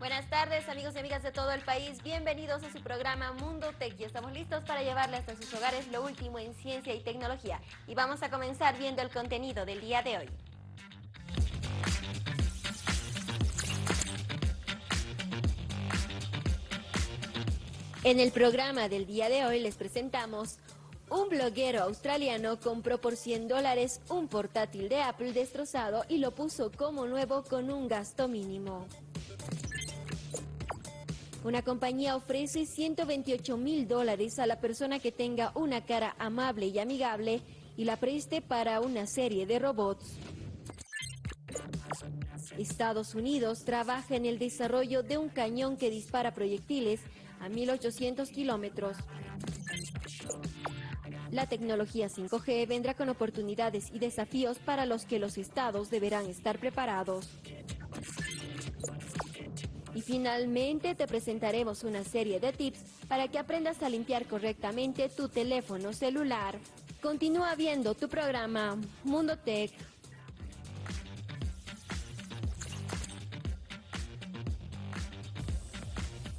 Buenas tardes amigos y amigas de todo el país, bienvenidos a su programa Mundo Tech y estamos listos para llevarle hasta sus hogares lo último en ciencia y tecnología y vamos a comenzar viendo el contenido del día de hoy. En el programa del día de hoy les presentamos un bloguero australiano compró por 100 dólares un portátil de Apple destrozado y lo puso como nuevo con un gasto mínimo. Una compañía ofrece 128 mil dólares a la persona que tenga una cara amable y amigable y la preste para una serie de robots. Estados Unidos trabaja en el desarrollo de un cañón que dispara proyectiles a 1800 kilómetros. La tecnología 5G vendrá con oportunidades y desafíos para los que los estados deberán estar preparados. Y finalmente te presentaremos una serie de tips para que aprendas a limpiar correctamente tu teléfono celular. Continúa viendo tu programa Mundo Tech.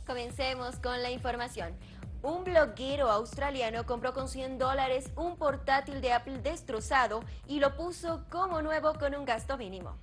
Comencemos con la información. Un bloguero australiano compró con 100 dólares un portátil de Apple destrozado y lo puso como nuevo con un gasto mínimo.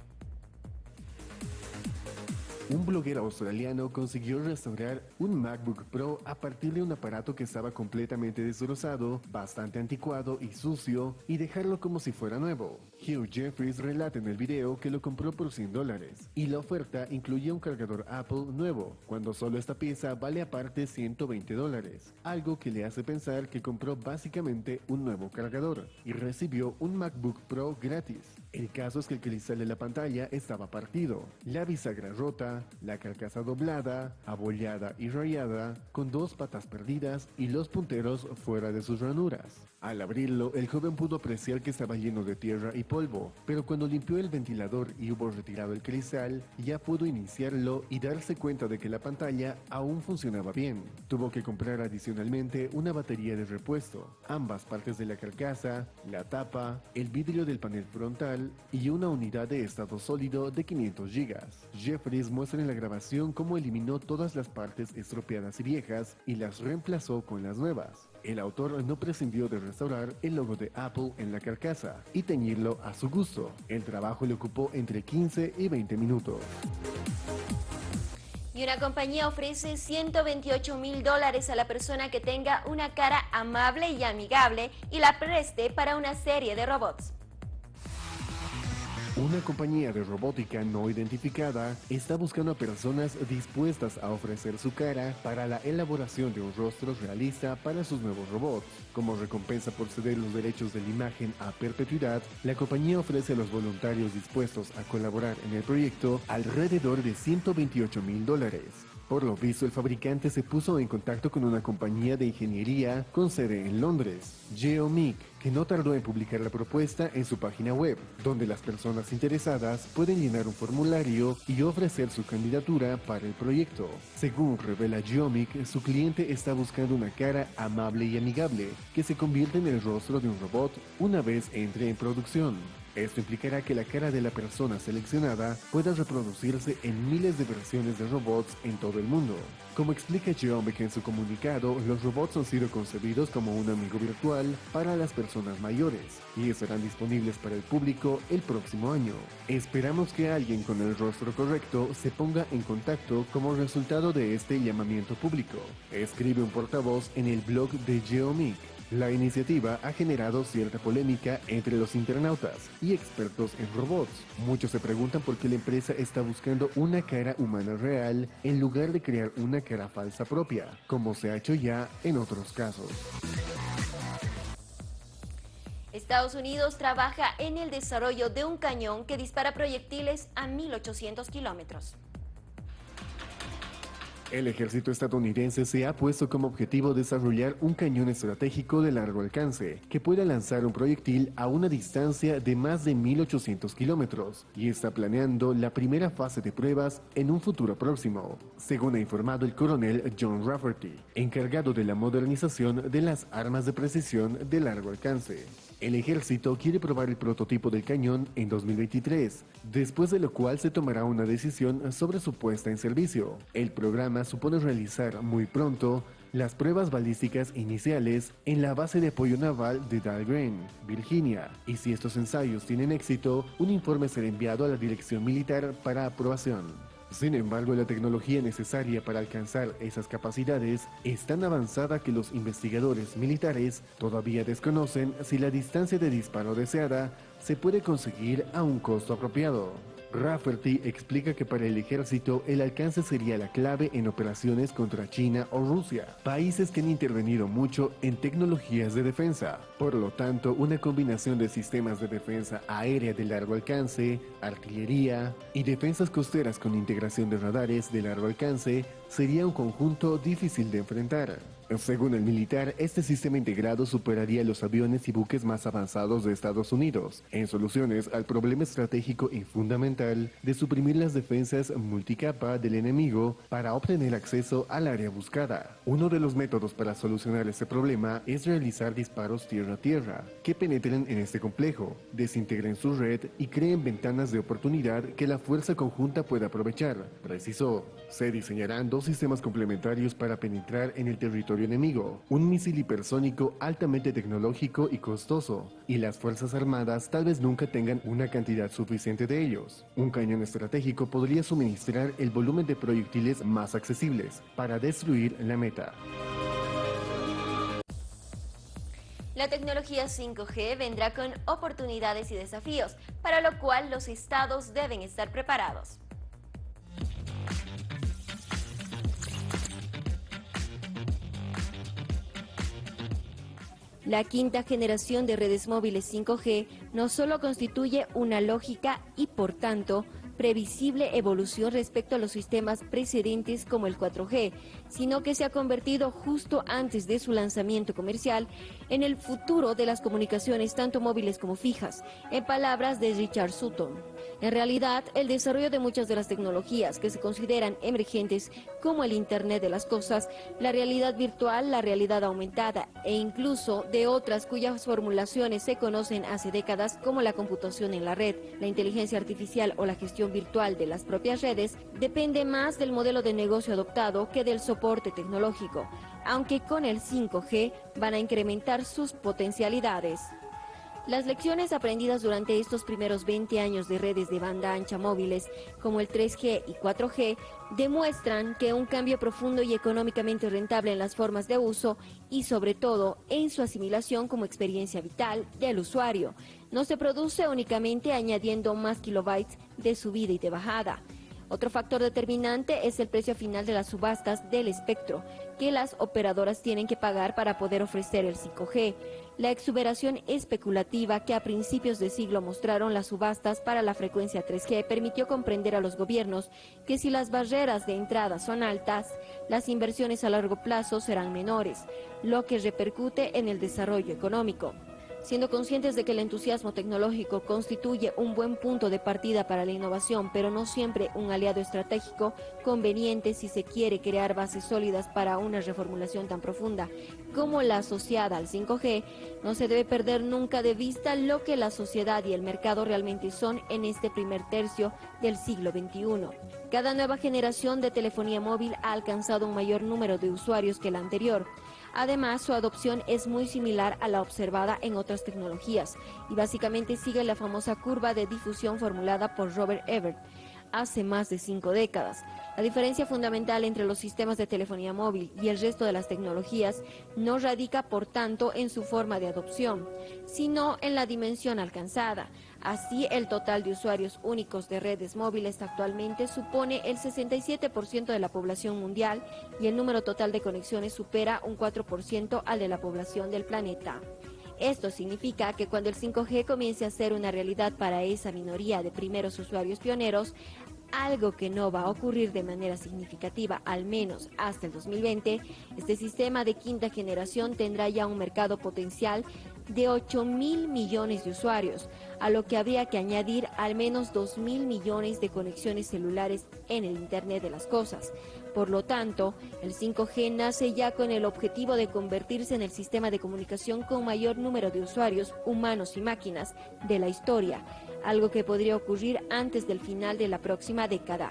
Un bloguero australiano consiguió restaurar un MacBook Pro a partir de un aparato que estaba completamente destrozado, bastante anticuado y sucio, y dejarlo como si fuera nuevo. Hugh Jeffries relata en el video que lo compró por 100 dólares, y la oferta incluía un cargador Apple nuevo, cuando solo esta pieza vale aparte 120 dólares, algo que le hace pensar que compró básicamente un nuevo cargador, y recibió un MacBook Pro gratis. El caso es que el cristal de la pantalla estaba partido, la bisagra rota, la carcasa doblada, abollada y rayada, con dos patas perdidas y los punteros fuera de sus ranuras. Al abrirlo, el joven pudo apreciar que estaba lleno de tierra y polvo, pero cuando limpió el ventilador y hubo retirado el cristal, ya pudo iniciarlo y darse cuenta de que la pantalla aún funcionaba bien. Tuvo que comprar adicionalmente una batería de repuesto, ambas partes de la carcasa, la tapa, el vidrio del panel frontal y una unidad de estado sólido de 500 GB. Jeffries muestra en la grabación cómo eliminó todas las partes estropeadas y viejas y las reemplazó con las nuevas. El autor no prescindió de restaurar el logo de Apple en la carcasa y teñirlo a su gusto. El trabajo le ocupó entre 15 y 20 minutos. Y una compañía ofrece 128 mil dólares a la persona que tenga una cara amable y amigable y la preste para una serie de robots. Una compañía de robótica no identificada está buscando a personas dispuestas a ofrecer su cara para la elaboración de un rostro realista para sus nuevos robots. Como recompensa por ceder los derechos de la imagen a perpetuidad, la compañía ofrece a los voluntarios dispuestos a colaborar en el proyecto alrededor de 128 mil dólares. Por lo visto, el fabricante se puso en contacto con una compañía de ingeniería con sede en Londres, Geomic, que no tardó en publicar la propuesta en su página web, donde las personas interesadas pueden llenar un formulario y ofrecer su candidatura para el proyecto. Según revela Geomic, su cliente está buscando una cara amable y amigable que se convierte en el rostro de un robot una vez entre en producción. Esto implicará que la cara de la persona seleccionada pueda reproducirse en miles de versiones de robots en todo el mundo. Como explica Geomic en su comunicado, los robots han sido concebidos como un amigo virtual para las personas mayores y estarán disponibles para el público el próximo año. Esperamos que alguien con el rostro correcto se ponga en contacto como resultado de este llamamiento público, escribe un portavoz en el blog de Geomic. La iniciativa ha generado cierta polémica entre los internautas y expertos en robots. Muchos se preguntan por qué la empresa está buscando una cara humana real en lugar de crear una cara falsa propia, como se ha hecho ya en otros casos. Estados Unidos trabaja en el desarrollo de un cañón que dispara proyectiles a 1800 kilómetros. El ejército estadounidense se ha puesto como objetivo desarrollar un cañón estratégico de largo alcance que pueda lanzar un proyectil a una distancia de más de 1800 kilómetros y está planeando la primera fase de pruebas en un futuro próximo, según ha informado el coronel John Rafferty, encargado de la modernización de las armas de precisión de largo alcance. El ejército quiere probar el prototipo del cañón en 2023, después de lo cual se tomará una decisión sobre su puesta en servicio. El programa supone realizar muy pronto las pruebas balísticas iniciales en la base de apoyo naval de Dahlgren, Virginia, y si estos ensayos tienen éxito, un informe será enviado a la dirección militar para aprobación. Sin embargo, la tecnología necesaria para alcanzar esas capacidades es tan avanzada que los investigadores militares todavía desconocen si la distancia de disparo deseada se puede conseguir a un costo apropiado. Rafferty explica que para el ejército el alcance sería la clave en operaciones contra China o Rusia, países que han intervenido mucho en tecnologías de defensa. Por lo tanto, una combinación de sistemas de defensa aérea de largo alcance, artillería y defensas costeras con integración de radares de largo alcance sería un conjunto difícil de enfrentar. Según el militar, este sistema integrado superaría los aviones y buques más avanzados de Estados Unidos en soluciones al problema estratégico y fundamental de suprimir las defensas multicapa del enemigo para obtener acceso al área buscada. Uno de los métodos para solucionar este problema es realizar disparos tierra-tierra que penetren en este complejo, desintegren su red y creen ventanas de oportunidad que la fuerza conjunta pueda aprovechar. Precisó, se diseñarán dos sistemas complementarios para penetrar en el territorio enemigo, un misil hipersónico altamente tecnológico y costoso, y las Fuerzas Armadas tal vez nunca tengan una cantidad suficiente de ellos. Un cañón estratégico podría suministrar el volumen de proyectiles más accesibles para destruir la meta. La tecnología 5G vendrá con oportunidades y desafíos, para lo cual los estados deben estar preparados. La quinta generación de redes móviles 5G no solo constituye una lógica y, por tanto, previsible evolución respecto a los sistemas precedentes como el 4G, sino que se ha convertido justo antes de su lanzamiento comercial en el futuro de las comunicaciones tanto móviles como fijas, en palabras de Richard Sutton. En realidad, el desarrollo de muchas de las tecnologías que se consideran emergentes como el Internet de las Cosas, la realidad virtual, la realidad aumentada e incluso de otras cuyas formulaciones se conocen hace décadas como la computación en la red, la inteligencia artificial o la gestión virtual de las propias redes, depende más del modelo de negocio adoptado que del soporte tecnológico, aunque con el 5G van a incrementar sus potencialidades. Las lecciones aprendidas durante estos primeros 20 años de redes de banda ancha móviles como el 3G y 4G demuestran que un cambio profundo y económicamente rentable en las formas de uso y sobre todo en su asimilación como experiencia vital del usuario no se produce únicamente añadiendo más kilobytes de subida y de bajada. Otro factor determinante es el precio final de las subastas del espectro que las operadoras tienen que pagar para poder ofrecer el 5G. La exuberación especulativa que a principios de siglo mostraron las subastas para la frecuencia 3G permitió comprender a los gobiernos que si las barreras de entrada son altas, las inversiones a largo plazo serán menores, lo que repercute en el desarrollo económico. Siendo conscientes de que el entusiasmo tecnológico constituye un buen punto de partida para la innovación, pero no siempre un aliado estratégico conveniente si se quiere crear bases sólidas para una reformulación tan profunda como la asociada al 5G, no se debe perder nunca de vista lo que la sociedad y el mercado realmente son en este primer tercio del siglo XXI. Cada nueva generación de telefonía móvil ha alcanzado un mayor número de usuarios que la anterior. Además, su adopción es muy similar a la observada en otras tecnologías y básicamente sigue la famosa curva de difusión formulada por Robert Ebert hace más de cinco décadas. La diferencia fundamental entre los sistemas de telefonía móvil y el resto de las tecnologías no radica, por tanto, en su forma de adopción, sino en la dimensión alcanzada. Así, el total de usuarios únicos de redes móviles actualmente supone el 67% de la población mundial y el número total de conexiones supera un 4% al de la población del planeta. Esto significa que cuando el 5G comience a ser una realidad para esa minoría de primeros usuarios pioneros, algo que no va a ocurrir de manera significativa, al menos hasta el 2020, este sistema de quinta generación tendrá ya un mercado potencial de 8 mil millones de usuarios, a lo que habría que añadir al menos 2 mil millones de conexiones celulares en el Internet de las Cosas. Por lo tanto, el 5G nace ya con el objetivo de convertirse en el sistema de comunicación con mayor número de usuarios, humanos y máquinas, de la historia, algo que podría ocurrir antes del final de la próxima década.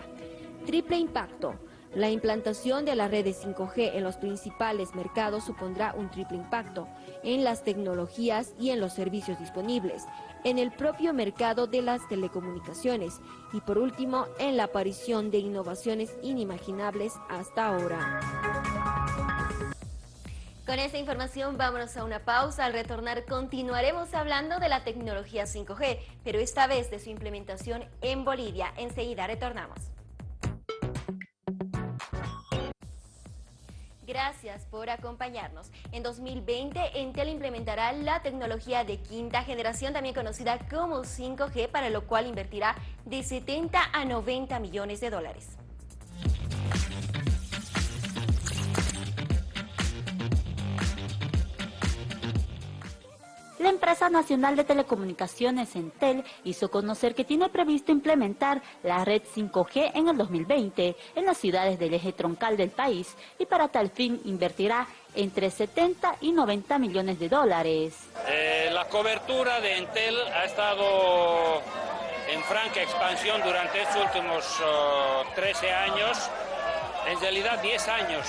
Triple impacto. La implantación de la red de 5G en los principales mercados supondrá un triple impacto en las tecnologías y en los servicios disponibles, en el propio mercado de las telecomunicaciones y por último en la aparición de innovaciones inimaginables hasta ahora. Con esta información vámonos a una pausa. Al retornar continuaremos hablando de la tecnología 5G, pero esta vez de su implementación en Bolivia. Enseguida retornamos. Gracias por acompañarnos. En 2020, Entel implementará la tecnología de quinta generación, también conocida como 5G, para lo cual invertirá de 70 a 90 millones de dólares. La empresa nacional de telecomunicaciones Entel hizo conocer que tiene previsto implementar la red 5G en el 2020 en las ciudades del eje troncal del país y para tal fin invertirá entre 70 y 90 millones de dólares. Eh, la cobertura de Entel ha estado en franca expansión durante estos últimos 13 años, en realidad 10 años,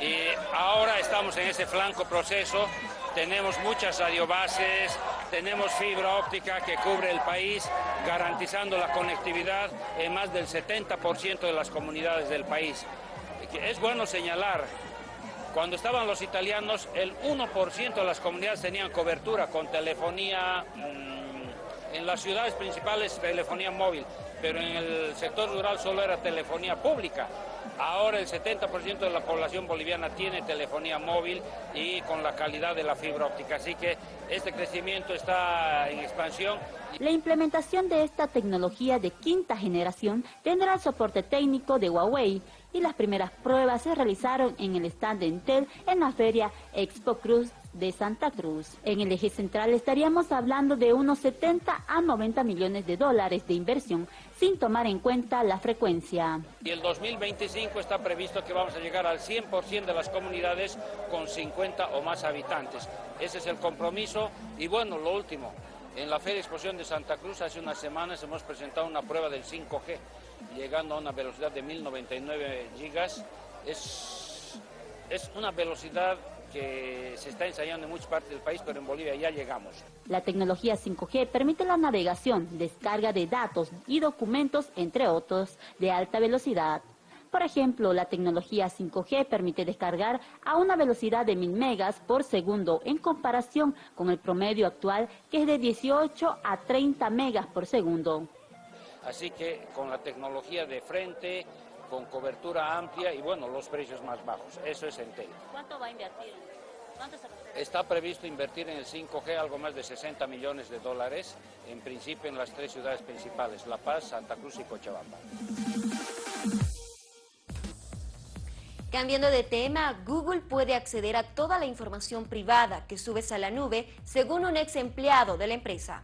y ahora estamos en ese flanco proceso tenemos muchas radiobases, tenemos fibra óptica que cubre el país, garantizando la conectividad en más del 70% de las comunidades del país. Es bueno señalar, cuando estaban los italianos, el 1% de las comunidades tenían cobertura con telefonía, mm, en las ciudades principales telefonía móvil, pero en el sector rural solo era telefonía pública. Ahora el 70% de la población boliviana tiene telefonía móvil y con la calidad de la fibra óptica, así que este crecimiento está en expansión. La implementación de esta tecnología de quinta generación tendrá el soporte técnico de Huawei y las primeras pruebas se realizaron en el stand de Intel en la feria Expo Cruz de Santa Cruz. En el eje central estaríamos hablando de unos 70 a 90 millones de dólares de inversión sin tomar en cuenta la frecuencia. Y el 2025 está previsto que vamos a llegar al 100% de las comunidades con 50 o más habitantes. Ese es el compromiso y bueno, lo último, en la Feria Exposición de Santa Cruz hace unas semanas hemos presentado una prueba del 5G, llegando a una velocidad de 1099 gigas. Es, es una velocidad que se está ensayando en muchas partes del país, pero en Bolivia ya llegamos. La tecnología 5G permite la navegación, descarga de datos y documentos, entre otros, de alta velocidad. Por ejemplo, la tecnología 5G permite descargar a una velocidad de 1000 megas por segundo en comparación con el promedio actual que es de 18 a 30 megas por segundo. Así que con la tecnología de frente, con cobertura amplia y bueno, los precios más bajos. Eso es Entel. ¿Cuánto va a invertir? Está previsto invertir en el 5G algo más de 60 millones de dólares, en principio en las tres ciudades principales, La Paz, Santa Cruz y Cochabamba. Cambiando de tema, Google puede acceder a toda la información privada que subes a la nube, según un ex empleado de la empresa.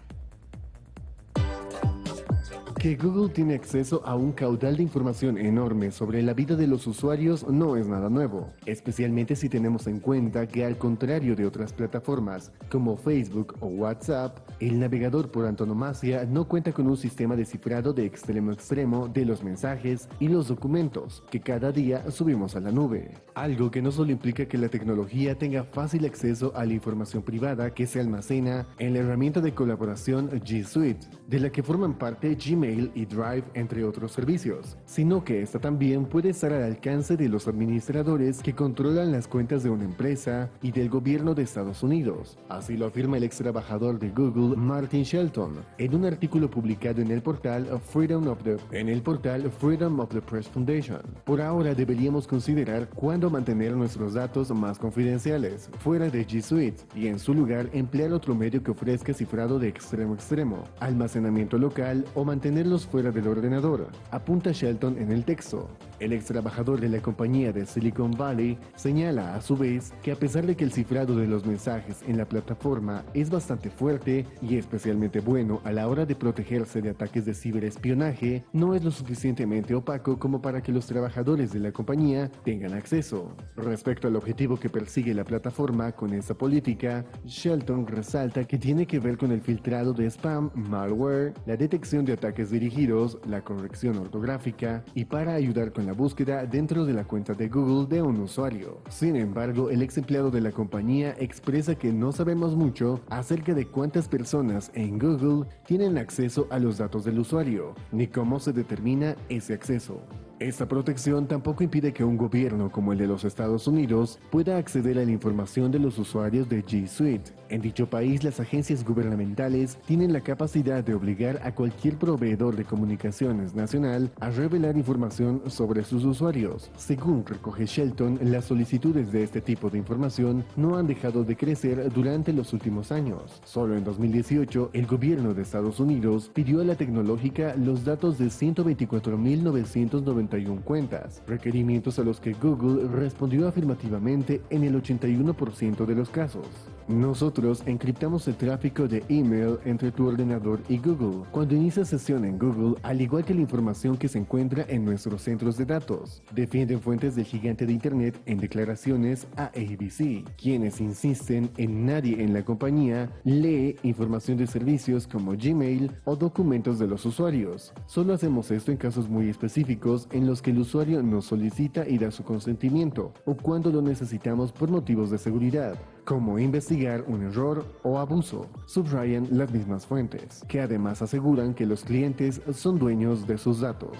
Que Google tiene acceso a un caudal de información enorme sobre la vida de los usuarios no es nada nuevo, especialmente si tenemos en cuenta que al contrario de otras plataformas como Facebook o WhatsApp, el navegador por antonomasia no cuenta con un sistema de cifrado de extremo a extremo de los mensajes y los documentos que cada día subimos a la nube. Algo que no solo implica que la tecnología tenga fácil acceso a la información privada que se almacena en la herramienta de colaboración G Suite, de la que forman parte Gmail y Drive, entre otros servicios, sino que esta también puede estar al alcance de los administradores que controlan las cuentas de una empresa y del gobierno de Estados Unidos. Así lo afirma el ex trabajador de Google, Martin Shelton, en un artículo publicado en el portal Freedom of the, en el portal Freedom of the Press Foundation. Por ahora deberíamos considerar cuándo mantener nuestros datos más confidenciales fuera de G Suite y en su lugar emplear otro medio que ofrezca cifrado de extremo a extremo, almacenamiento local o mantener mantenerlos fuera del ordenador, apunta Shelton en el texto. El ex trabajador de la compañía de Silicon Valley señala a su vez que a pesar de que el cifrado de los mensajes en la plataforma es bastante fuerte y especialmente bueno a la hora de protegerse de ataques de ciberespionaje, no es lo suficientemente opaco como para que los trabajadores de la compañía tengan acceso. Respecto al objetivo que persigue la plataforma con esta política, Shelton resalta que tiene que ver con el filtrado de spam, malware, la detección de ataques dirigidos, la corrección ortográfica y para ayudar con la búsqueda dentro de la cuenta de Google de un usuario. Sin embargo, el ex empleado de la compañía expresa que no sabemos mucho acerca de cuántas personas en Google tienen acceso a los datos del usuario, ni cómo se determina ese acceso. Esta protección tampoco impide que un gobierno como el de los Estados Unidos pueda acceder a la información de los usuarios de G Suite. En dicho país, las agencias gubernamentales tienen la capacidad de obligar a cualquier proveedor de comunicaciones nacional a revelar información sobre sus usuarios. Según recoge Shelton, las solicitudes de este tipo de información no han dejado de crecer durante los últimos años. Solo en 2018, el gobierno de Estados Unidos pidió a la tecnológica los datos de 124.990 cuentas, requerimientos a los que Google respondió afirmativamente en el 81% de los casos. Nosotros encriptamos el tráfico de email entre tu ordenador y Google. Cuando inicias sesión en Google, al igual que la información que se encuentra en nuestros centros de datos, defienden fuentes del gigante de Internet en declaraciones a ABC, quienes insisten en nadie en la compañía lee información de servicios como Gmail o documentos de los usuarios. Solo hacemos esto en casos muy específicos en los que el usuario nos solicita y da su consentimiento, o cuando lo necesitamos por motivos de seguridad, como investigar un error o abuso. Subrayan las mismas fuentes, que además aseguran que los clientes son dueños de sus datos.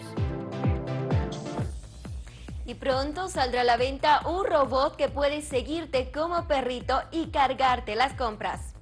Y pronto saldrá a la venta un robot que puede seguirte como perrito y cargarte las compras.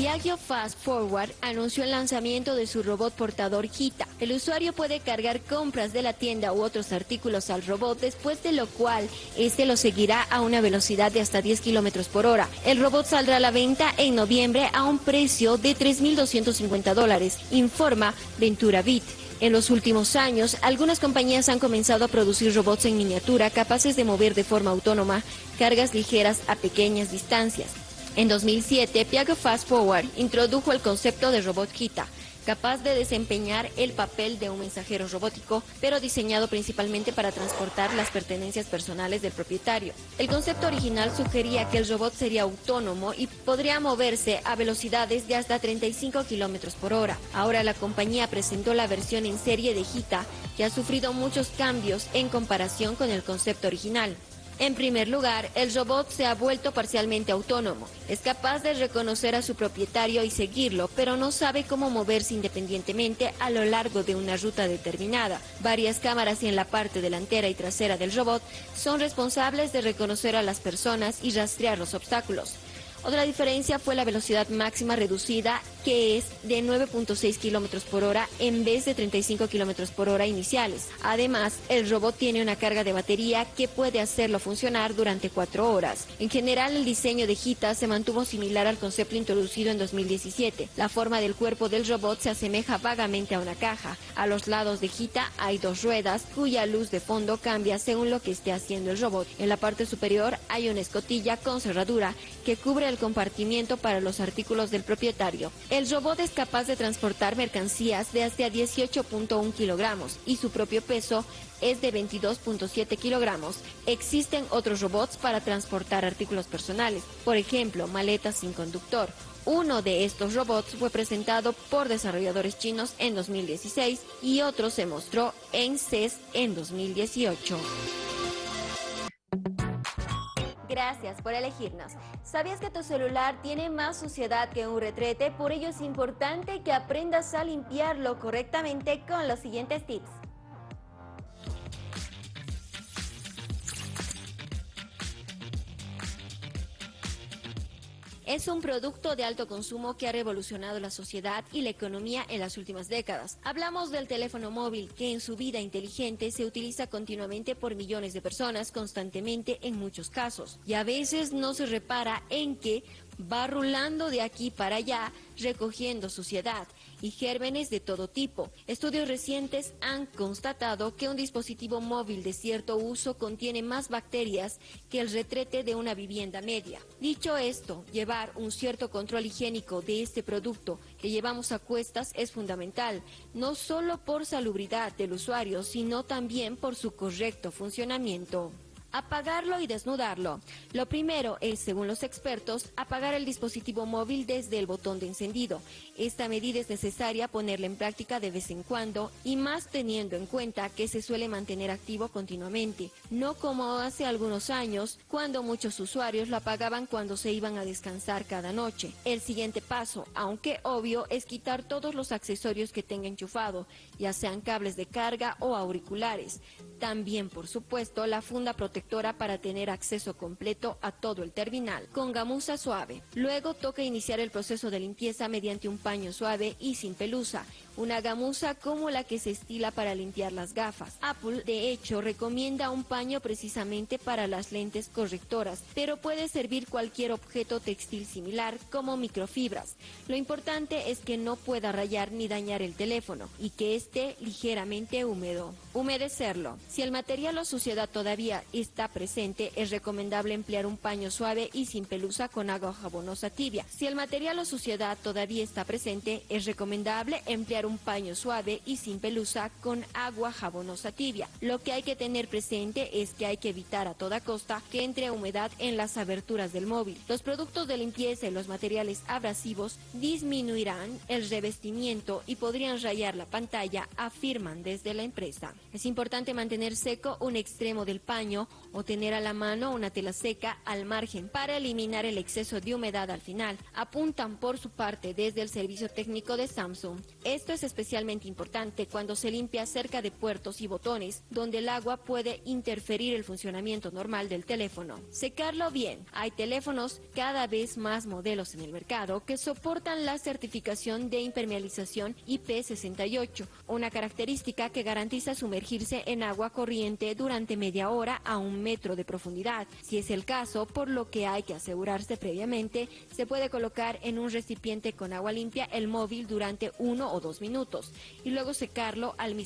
Piaggio Fast Forward anunció el lanzamiento de su robot portador Gita. El usuario puede cargar compras de la tienda u otros artículos al robot, después de lo cual este lo seguirá a una velocidad de hasta 10 kilómetros por hora. El robot saldrá a la venta en noviembre a un precio de 3.250 dólares, informa Ventura Bit. En los últimos años, algunas compañías han comenzado a producir robots en miniatura capaces de mover de forma autónoma cargas ligeras a pequeñas distancias. En 2007, Piaggio Fast Forward introdujo el concepto de robot Kita, capaz de desempeñar el papel de un mensajero robótico, pero diseñado principalmente para transportar las pertenencias personales del propietario. El concepto original sugería que el robot sería autónomo y podría moverse a velocidades de hasta 35 kilómetros por hora. Ahora la compañía presentó la versión en serie de Gita, que ha sufrido muchos cambios en comparación con el concepto original. En primer lugar, el robot se ha vuelto parcialmente autónomo. Es capaz de reconocer a su propietario y seguirlo, pero no sabe cómo moverse independientemente a lo largo de una ruta determinada. Varias cámaras en la parte delantera y trasera del robot son responsables de reconocer a las personas y rastrear los obstáculos. Otra diferencia fue la velocidad máxima reducida, que es de 9.6 kilómetros por hora en vez de 35 kilómetros por hora iniciales. Además, el robot tiene una carga de batería que puede hacerlo funcionar durante cuatro horas. En general, el diseño de Gita se mantuvo similar al concepto introducido en 2017. La forma del cuerpo del robot se asemeja vagamente a una caja. A los lados de Gita hay dos ruedas cuya luz de fondo cambia según lo que esté haciendo el robot. En la parte superior hay una escotilla con cerradura que cubre el compartimiento para los artículos del propietario. El robot es capaz de transportar mercancías de hasta 18.1 kilogramos y su propio peso es de 22.7 kilogramos. Existen otros robots para transportar artículos personales, por ejemplo, maletas sin conductor. Uno de estos robots fue presentado por desarrolladores chinos en 2016 y otro se mostró en CES en 2018. Gracias por elegirnos. ¿Sabías que tu celular tiene más suciedad que un retrete? Por ello es importante que aprendas a limpiarlo correctamente con los siguientes tips. Es un producto de alto consumo que ha revolucionado la sociedad y la economía en las últimas décadas. Hablamos del teléfono móvil, que en su vida inteligente se utiliza continuamente por millones de personas, constantemente en muchos casos. Y a veces no se repara en que va rulando de aquí para allá, recogiendo suciedad. Y gérmenes de todo tipo. Estudios recientes han constatado que un dispositivo móvil de cierto uso contiene más bacterias que el retrete de una vivienda media. Dicho esto, llevar un cierto control higiénico de este producto que llevamos a cuestas es fundamental, no solo por salubridad del usuario, sino también por su correcto funcionamiento apagarlo y desnudarlo. Lo primero es, según los expertos, apagar el dispositivo móvil desde el botón de encendido. Esta medida es necesaria ponerla en práctica de vez en cuando y más teniendo en cuenta que se suele mantener activo continuamente, no como hace algunos años cuando muchos usuarios lo apagaban cuando se iban a descansar cada noche. El siguiente paso, aunque obvio, es quitar todos los accesorios que tenga enchufado, ya sean cables de carga o auriculares. También, por supuesto, la funda protectora para tener acceso completo a todo el terminal, con gamuza suave. Luego toca iniciar el proceso de limpieza mediante un paño suave y sin pelusa, una gamuza como la que se estila para limpiar las gafas. Apple, de hecho, recomienda un paño precisamente para las lentes correctoras, pero puede servir cualquier objeto textil similar como microfibras. Lo importante es que no pueda rayar ni dañar el teléfono y que esté ligeramente húmedo. Humedecerlo. Si el material o suciedad todavía está presente, es recomendable emplear un paño suave y sin pelusa con agua jabonosa tibia. Si el material o suciedad todavía está presente, es recomendable emplear un paño suave y sin pelusa con agua jabonosa tibia. Lo que hay que tener presente es que hay que evitar a toda costa que entre humedad en las aberturas del móvil. Los productos de limpieza y los materiales abrasivos disminuirán el revestimiento y podrían rayar la pantalla, afirman desde la empresa. Es importante mantener seco un extremo del paño o tener a la mano una tela seca al margen para eliminar el exceso de humedad al final. Apuntan por su parte desde el servicio técnico de Samsung. Esto es especialmente importante cuando se limpia cerca de puertos y botones donde el agua puede interferir el funcionamiento normal del teléfono. Secarlo bien. Hay teléfonos cada vez más modelos en el mercado que soportan la certificación de impermeabilización IP68, una característica que garantiza sumergirse en agua corriente durante media hora a un metro de profundidad. Si es el caso, por lo que hay que asegurarse previamente, se puede colocar en un recipiente con agua limpia el móvil durante uno o dos minutos y luego secarlo al